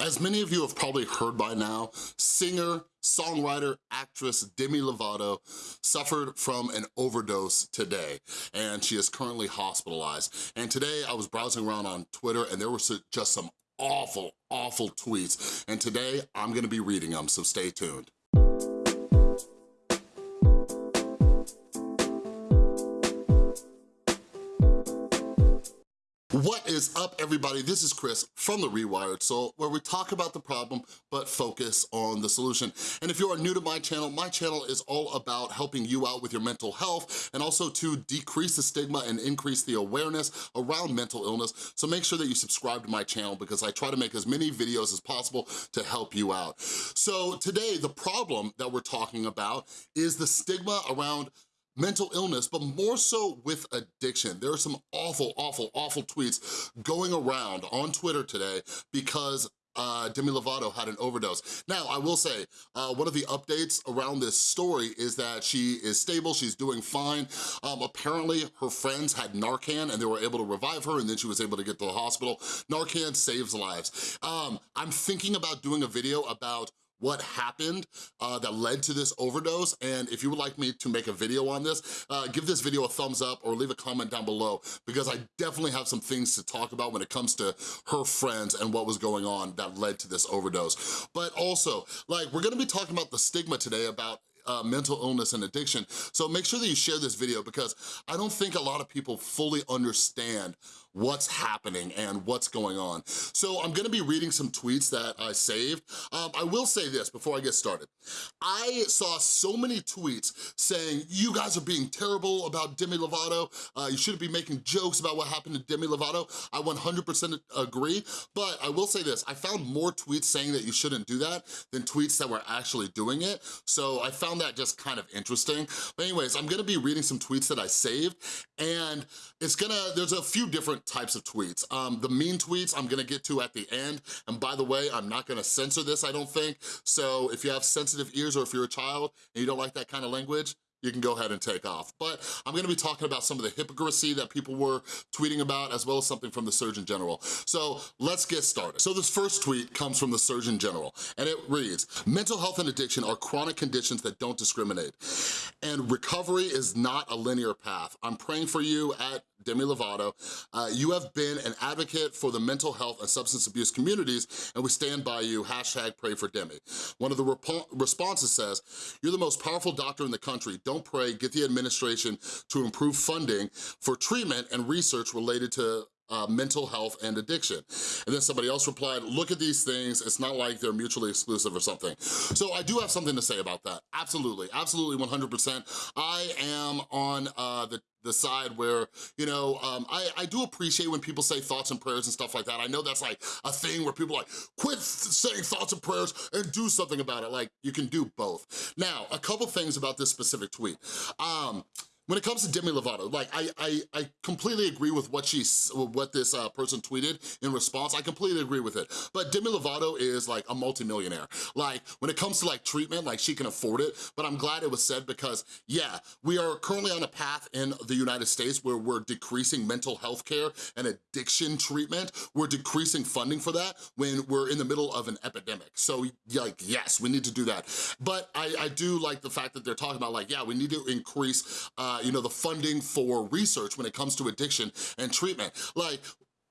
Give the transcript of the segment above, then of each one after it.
As many of you have probably heard by now, singer, songwriter, actress Demi Lovato suffered from an overdose today, and she is currently hospitalized. And today I was browsing around on Twitter and there were just some awful, awful tweets. And today I'm gonna be reading them, so stay tuned. What is up, everybody? This is Chris from The Rewired Soul, where we talk about the problem, but focus on the solution. And if you are new to my channel, my channel is all about helping you out with your mental health and also to decrease the stigma and increase the awareness around mental illness. So make sure that you subscribe to my channel because I try to make as many videos as possible to help you out. So today, the problem that we're talking about is the stigma around mental illness, but more so with addiction. There are some awful, awful, awful tweets going around on Twitter today because uh, Demi Lovato had an overdose. Now, I will say, uh, one of the updates around this story is that she is stable, she's doing fine. Um, apparently, her friends had Narcan and they were able to revive her and then she was able to get to the hospital. Narcan saves lives. Um, I'm thinking about doing a video about what happened uh, that led to this overdose. And if you would like me to make a video on this, uh, give this video a thumbs up or leave a comment down below because I definitely have some things to talk about when it comes to her friends and what was going on that led to this overdose. But also, like, we're gonna be talking about the stigma today about uh, mental illness and addiction. So make sure that you share this video because I don't think a lot of people fully understand what's happening and what's going on. So I'm gonna be reading some tweets that I saved. Um, I will say this before I get started. I saw so many tweets saying, you guys are being terrible about Demi Lovato. Uh, you shouldn't be making jokes about what happened to Demi Lovato. I 100% agree, but I will say this. I found more tweets saying that you shouldn't do that than tweets that were actually doing it. So I found that just kind of interesting. But anyways, I'm gonna be reading some tweets that I saved and it's gonna, there's a few different types of tweets. Um, the mean tweets I'm gonna get to at the end, and by the way, I'm not gonna censor this, I don't think, so if you have sensitive ears or if you're a child and you don't like that kind of language, you can go ahead and take off. But I'm gonna be talking about some of the hypocrisy that people were tweeting about as well as something from the Surgeon General. So let's get started. So this first tweet comes from the Surgeon General and it reads, mental health and addiction are chronic conditions that don't discriminate and recovery is not a linear path. I'm praying for you at Demi Lovato. Uh, you have been an advocate for the mental health and substance abuse communities, and we stand by you, hashtag pray for Demi. One of the responses says, you're the most powerful doctor in the country. Don't pray, get the administration to improve funding for treatment and research related to uh, mental health and addiction. And then somebody else replied, look at these things, it's not like they're mutually exclusive or something. So I do have something to say about that, absolutely, absolutely 100%. I am on uh, the the side where, you know, um, I, I do appreciate when people say thoughts and prayers and stuff like that. I know that's like a thing where people like, quit saying thoughts and prayers and do something about it. Like, you can do both. Now, a couple things about this specific tweet. Um, when it comes to Demi Lovato, like I, I, I completely agree with what she, what this uh, person tweeted in response. I completely agree with it. But Demi Lovato is like a multimillionaire. Like when it comes to like treatment, like she can afford it. But I'm glad it was said because yeah, we are currently on a path in the United States where we're decreasing mental health care and addiction treatment. We're decreasing funding for that when we're in the middle of an epidemic. So like, yes, we need to do that. But I, I do like the fact that they're talking about like, yeah, we need to increase uh, uh, you know, the funding for research when it comes to addiction and treatment. Like,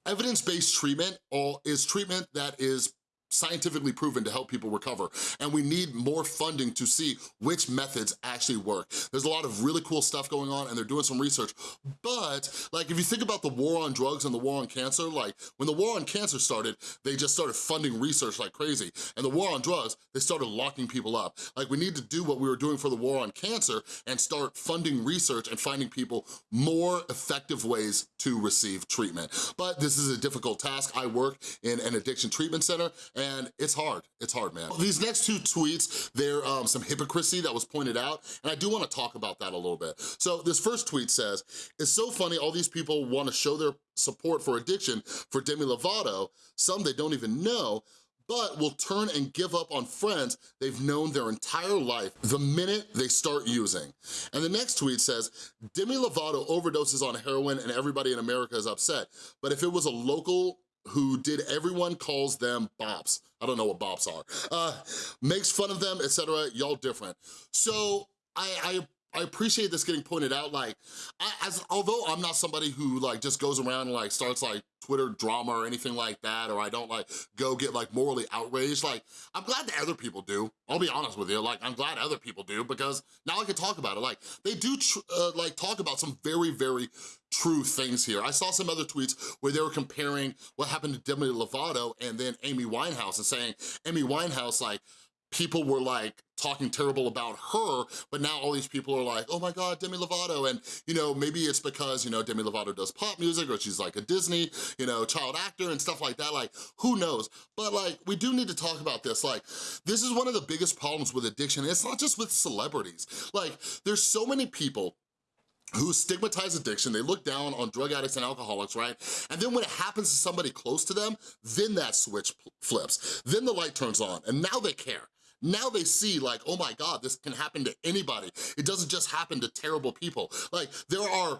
evidence-based treatment is treatment that is scientifically proven to help people recover. And we need more funding to see which methods actually work. There's a lot of really cool stuff going on and they're doing some research. But like if you think about the war on drugs and the war on cancer, like when the war on cancer started, they just started funding research like crazy. And the war on drugs, they started locking people up. Like we need to do what we were doing for the war on cancer and start funding research and finding people more effective ways to receive treatment. But this is a difficult task. I work in an addiction treatment center it's hard, it's hard, man. These next two tweets, they're um, some hypocrisy that was pointed out, and I do wanna talk about that a little bit. So this first tweet says, it's so funny all these people wanna show their support for addiction for Demi Lovato, some they don't even know, but will turn and give up on friends they've known their entire life the minute they start using. And the next tweet says, Demi Lovato overdoses on heroin and everybody in America is upset, but if it was a local who did everyone calls them bops. I don't know what bops are. Uh, makes fun of them, etc. Y'all different. So I, I I appreciate this getting pointed out, like, I, as although I'm not somebody who like just goes around and like starts like Twitter drama or anything like that, or I don't like go get like morally outraged, like, I'm glad that other people do. I'll be honest with you, like, I'm glad other people do because now I can talk about it. Like, they do uh, like talk about some very, very true things here. I saw some other tweets where they were comparing what happened to Demi Lovato and then Amy Winehouse and saying Amy Winehouse like, people were like talking terrible about her, but now all these people are like, oh my God, Demi Lovato. And, you know, maybe it's because, you know, Demi Lovato does pop music or she's like a Disney, you know, child actor and stuff like that. Like, who knows? But like, we do need to talk about this. Like, this is one of the biggest problems with addiction. It's not just with celebrities. Like, there's so many people who stigmatize addiction, they look down on drug addicts and alcoholics, right? And then when it happens to somebody close to them, then that switch flips. Then the light turns on and now they care. Now they see like, oh my God, this can happen to anybody. It doesn't just happen to terrible people. Like there are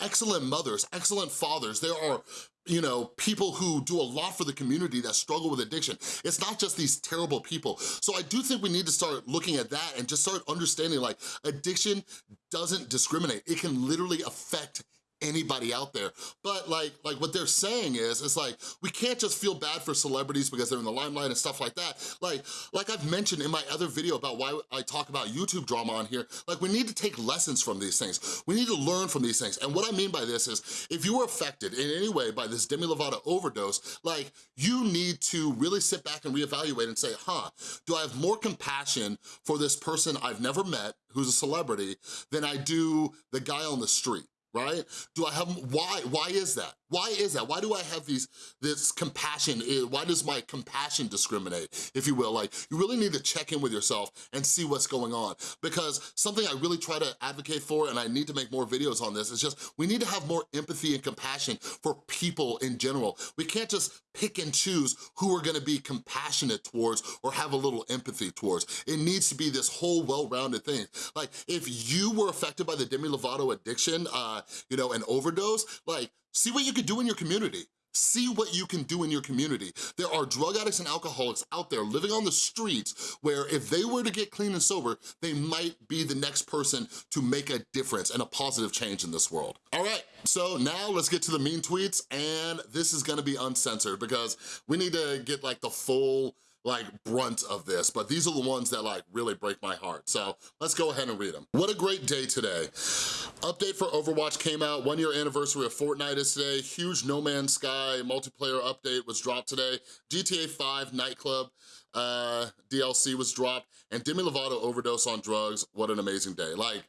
excellent mothers, excellent fathers. There are you know, people who do a lot for the community that struggle with addiction. It's not just these terrible people. So I do think we need to start looking at that and just start understanding like addiction doesn't discriminate. It can literally affect anybody out there. But like, like what they're saying is, it's like, we can't just feel bad for celebrities because they're in the limelight and stuff like that. Like, like I've mentioned in my other video about why I talk about YouTube drama on here, like we need to take lessons from these things. We need to learn from these things. And what I mean by this is, if you were affected in any way by this Demi Lovato overdose, like you need to really sit back and reevaluate and say, huh, do I have more compassion for this person I've never met, who's a celebrity, than I do the guy on the street? Right? Do I have, why, why is that? Why is that? Why do I have these, this compassion, eh, why does my compassion discriminate, if you will? Like, you really need to check in with yourself and see what's going on. Because something I really try to advocate for, and I need to make more videos on this, is just, we need to have more empathy and compassion for people in general. We can't just pick and choose who we're gonna be compassionate towards or have a little empathy towards. It needs to be this whole well-rounded thing. Like, if you were affected by the Demi Lovato addiction, uh, you know, an overdose, like, see what you could do in your community. See what you can do in your community. There are drug addicts and alcoholics out there living on the streets where if they were to get clean and sober, they might be the next person to make a difference and a positive change in this world. All right, so now let's get to the mean tweets and this is gonna be uncensored because we need to get like the full like brunt of this, but these are the ones that like really break my heart. So let's go ahead and read them. What a great day today. Update for Overwatch came out, one year anniversary of Fortnite is today. Huge No Man's Sky multiplayer update was dropped today. GTA 5 Nightclub uh, DLC was dropped and Demi Lovato overdose on drugs. What an amazing day. Like,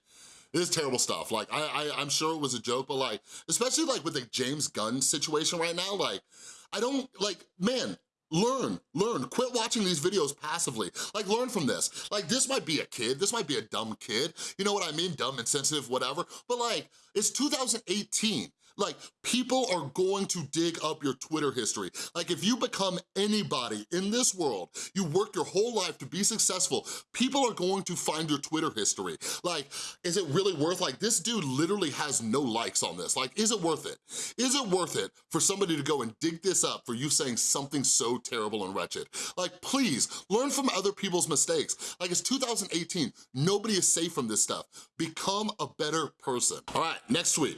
it is terrible stuff. Like, I, I, I'm sure it was a joke, but like, especially like with the James Gunn situation right now, like, I don't, like, man, Learn, learn, quit watching these videos passively. Like learn from this. Like this might be a kid, this might be a dumb kid, you know what I mean? Dumb, insensitive, whatever. But like, it's 2018. Like, people are going to dig up your Twitter history. Like, if you become anybody in this world, you work your whole life to be successful, people are going to find your Twitter history. Like, is it really worth, like, this dude literally has no likes on this. Like, is it worth it? Is it worth it for somebody to go and dig this up for you saying something so terrible and wretched? Like, please, learn from other people's mistakes. Like, it's 2018. Nobody is safe from this stuff. Become a better person. All right, next tweet.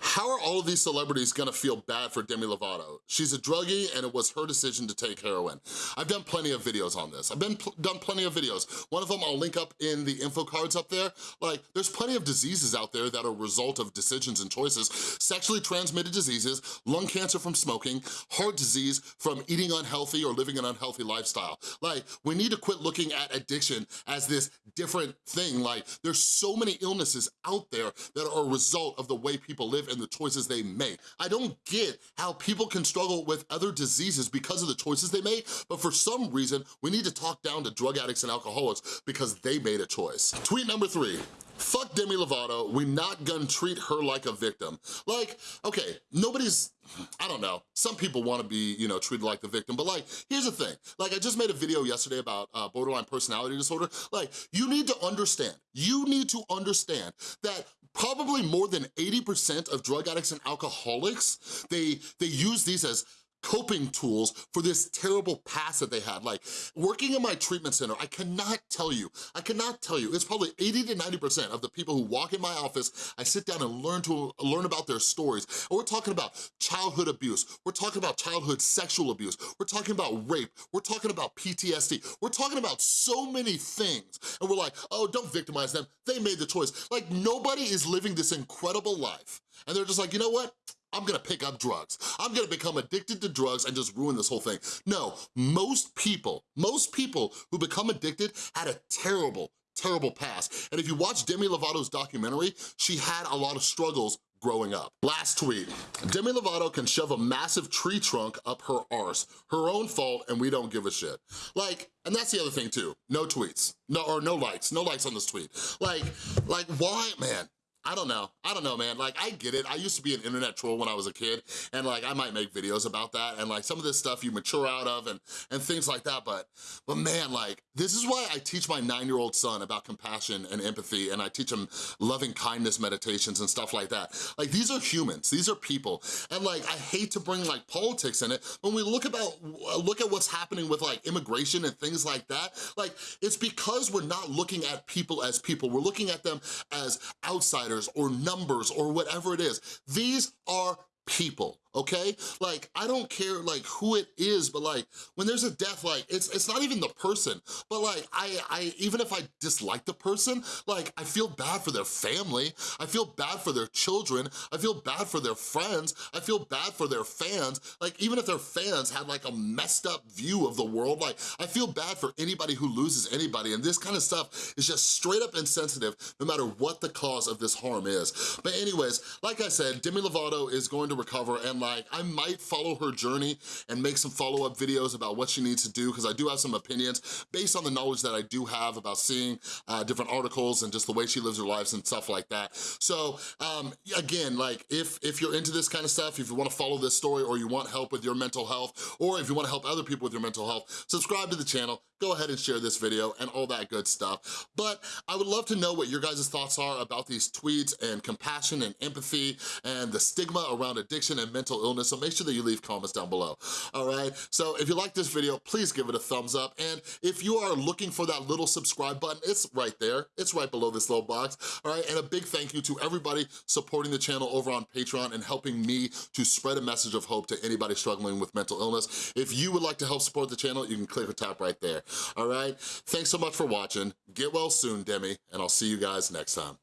How are all of these celebrities gonna feel bad for Demi Lovato? She's a druggie and it was her decision to take heroin. I've done plenty of videos on this. I've been pl done plenty of videos. One of them I'll link up in the info cards up there. Like, there's plenty of diseases out there that are a result of decisions and choices. Sexually transmitted diseases, lung cancer from smoking, heart disease from eating unhealthy or living an unhealthy lifestyle. Like, we need to quit looking at addiction as this different thing. Like, there's so many illnesses out there that are a result of the way people live and the choices they make. I don't get how people can struggle with other diseases because of the choices they make, but for some reason, we need to talk down to drug addicts and alcoholics because they made a choice. Tweet number three, fuck Demi Lovato, we not gonna treat her like a victim. Like, okay, nobody's, I don't know, some people wanna be, you know, treated like the victim, but like, here's the thing. Like, I just made a video yesterday about uh, borderline personality disorder. Like, you need to understand, you need to understand that probably more than 80% of drug addicts and alcoholics, they, they use these as coping tools for this terrible past that they had. Like, working in my treatment center, I cannot tell you, I cannot tell you, it's probably 80 to 90% of the people who walk in my office, I sit down and learn to learn about their stories. And we're talking about childhood abuse, we're talking about childhood sexual abuse, we're talking about rape, we're talking about PTSD, we're talking about so many things. And we're like, oh, don't victimize them, they made the choice. Like, nobody is living this incredible life. And they're just like, you know what? I'm gonna pick up drugs. I'm gonna become addicted to drugs and just ruin this whole thing. No, most people, most people who become addicted had a terrible, terrible past. And if you watch Demi Lovato's documentary, she had a lot of struggles growing up. Last tweet, Demi Lovato can shove a massive tree trunk up her arse. Her own fault and we don't give a shit. Like, and that's the other thing too, no tweets, no or no likes, no likes on this tweet. Like, like why, man, I don't know, I don't know, man. Like, I get it. I used to be an internet troll when I was a kid, and like, I might make videos about that, and like, some of this stuff you mature out of and, and things like that, but, but man, like, this is why I teach my nine-year-old son about compassion and empathy, and I teach him loving kindness meditations and stuff like that. Like, these are humans, these are people, and like, I hate to bring like politics in it, when we look about, look at what's happening with like immigration and things like that, like, it's because we're not looking at people as people, we're looking at them as outsiders or numbers or whatever it is. These are people, okay? Like, I don't care like who it is, but like, when there's a death, like, it's it's not even the person, but like, I, I even if I dislike the person, like, I feel bad for their family, I feel bad for their children, I feel bad for their friends, I feel bad for their fans, like, even if their fans had like a messed up view of the world, like, I feel bad for anybody who loses anybody, and this kind of stuff is just straight up insensitive, no matter what the cause of this harm is. But anyways, like I said, Demi Lovato is going to recover like, I might follow her journey and make some follow-up videos about what she needs to do because I do have some opinions based on the knowledge that I do have about seeing uh, different articles and just the way she lives her lives and stuff like that. So um, again, like if, if you're into this kind of stuff, if you wanna follow this story or you want help with your mental health, or if you wanna help other people with your mental health, subscribe to the channel, go ahead and share this video and all that good stuff. But I would love to know what your guys' thoughts are about these tweets and compassion and empathy and the stigma around addiction and mental illness, so make sure that you leave comments down below, all right? So if you like this video, please give it a thumbs up, and if you are looking for that little subscribe button, it's right there. It's right below this little box, all right? And a big thank you to everybody supporting the channel over on Patreon and helping me to spread a message of hope to anybody struggling with mental illness. If you would like to help support the channel, you can click or tap right there all right? Thanks so much for watching. Get well soon, Demi, and I'll see you guys next time.